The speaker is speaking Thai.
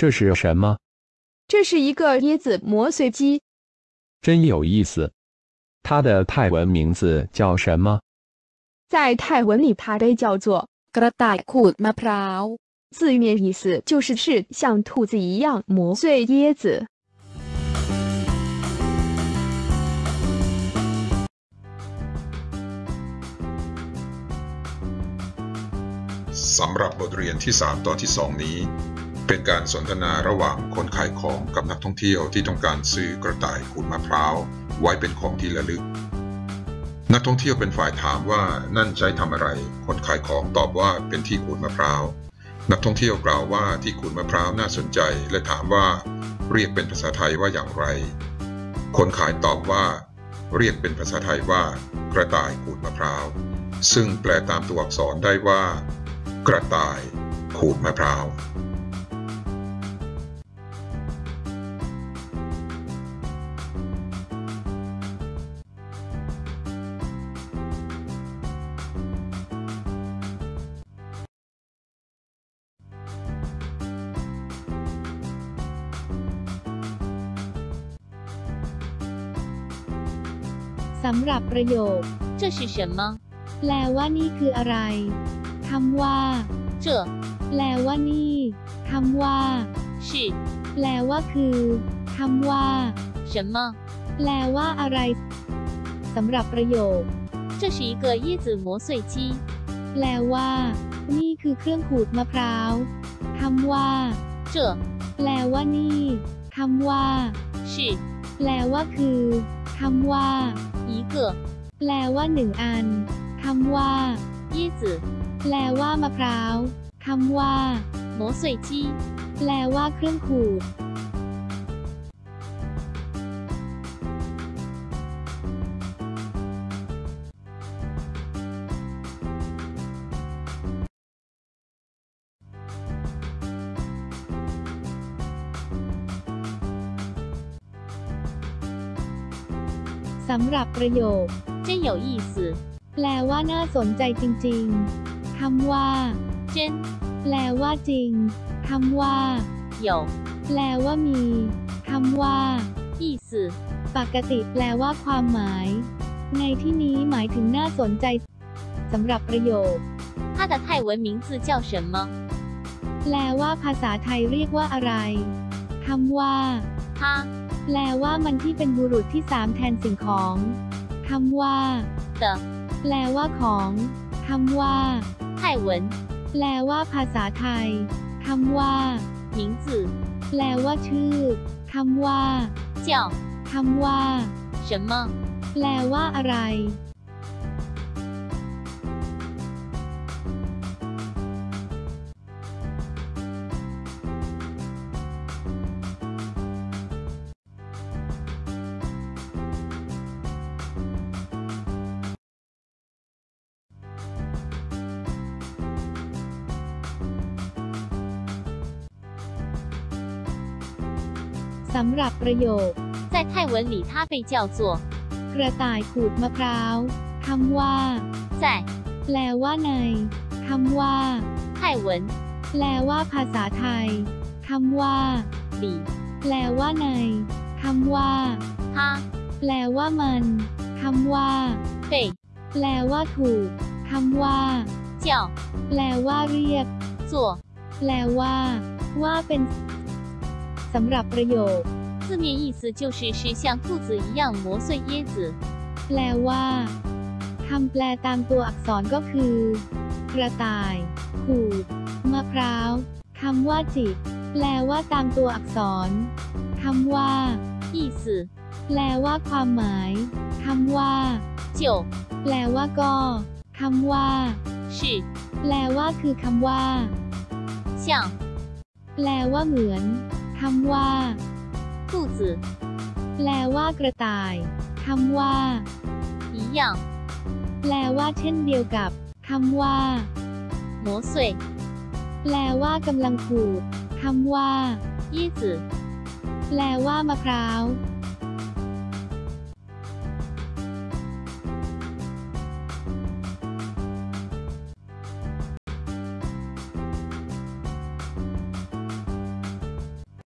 这是什么？这是一个椰子磨碎机，真有意思。它的泰文名字叫什么？在泰文里它被叫做 กระต่ายขูดมะพร้าว 字面意思就是是像兔子一样磨碎椰子。 สำหรับบทเรียนที่ 3 ตอนที่ 2 นี้ เป็นการสนทนาระหว่างคนขายของกับนักท่องเที่ยวที่ต้องการซื้อกระต่ายขูดมะพร้าวไว้เป็นของที่ระลึก นักท่องเที่ยวเป็นฝ่ายถามว่านั่นใช้ทำอะไร คนขายของตอบว่าเป็นที่ขูดมะพร้าว นักท่องเที่ยวกล่าวว่าที่ขูดมะพร้าวน่าสนใจ และถามว่าเรียกเป็นภาษาไทยว่าอย่างไร คนขายตอบว่า เรียกเป็นภาษาไทยว่า กระต่ายขูดมะพร้าว ซึ่งแปลตามตัวอักษรได้ว่า กระต่ายขูดมะพร้าว สำหรับประโยค 这是什么？ แปลว่านี่คืออะไรคำว่า 这 แปลว่านี่คำว่า 是 แปลว่าคือคำว่า 什么？ แปลว่าอะไรสำหรับประโยค 这是一个椰子磨碎机。 แปลว่า นี่คือเครื่องขูดมะพร้าวคำว่า 这 แปลว่านี่คำว่า 是 แปลว่าคือ คำว่าอีเกอแปลว่าหนึ่งอันคำว่ายี่จือแปลว่ามะพร้าวคำว่าโมสุยจีแปลว่าเครื่องขูด สำหรับประโยค 真有意思， แปลว่าน่าสนใจจริงๆ คำว่า 真 แปลว่าจริง คำว่า 有 แปลว่ามี คำว่า 意思， ปกติแปลว่าความหมาย ในที่นี้หมายถึงน่าสนใจสำหรับประโยค 它的泰文名字叫什么？ แปลว่าภาษาไทยเรียกว่าอะไร คำว่า 它 แปลว่ามันที่เป็นบุรุษที่สามแทนสิ่งของคำว่าเตแปลว่าของคำว่าไต้หวนแปลว่าภาษาไทยคำว่าหญิงจื่อแปลว่าชื่อคำว่าเจ้าคำว่า什么แปลว่าอะไรำหรับประโยค 在泰文里，它被叫做 กระต่ายขูดมะพร้าว คำว่า 在 แปลว่าใน คำว่า 泰文 แปลว่าภาษาไทย คำว่า 里， แปลว่าใน คำว่า 它 แปลว่ามัน คำว่า 被 แปลว่าถูก คำว่า 叫 แปลว่าเรียก 做 แปลว่า ว่าเป็น สำหรับประโยค 字面意思就是是像兔子一样磨碎椰子。 แปลว่าคำแปลตามตัวอักษรก็คือ กระต่าย ขูด มะพร้าวคำว่าจิกแปลว่าตามตัวอักษรคำว่า 意思 แปลว่าความหมายคำว่า 就 แปลว่าก็คำว่า 是 แปลว่าคือคำว่า 像 แปลว่าเหมือน คำว่า 兔子 แปลว่ากระต่ายคำว่า 一样 แปลว่าเช่นเดียวกับคำว่า 磨碎 แปลว่ากำลังขูดคำว่า 椰子 แปลว่ามะพร้าว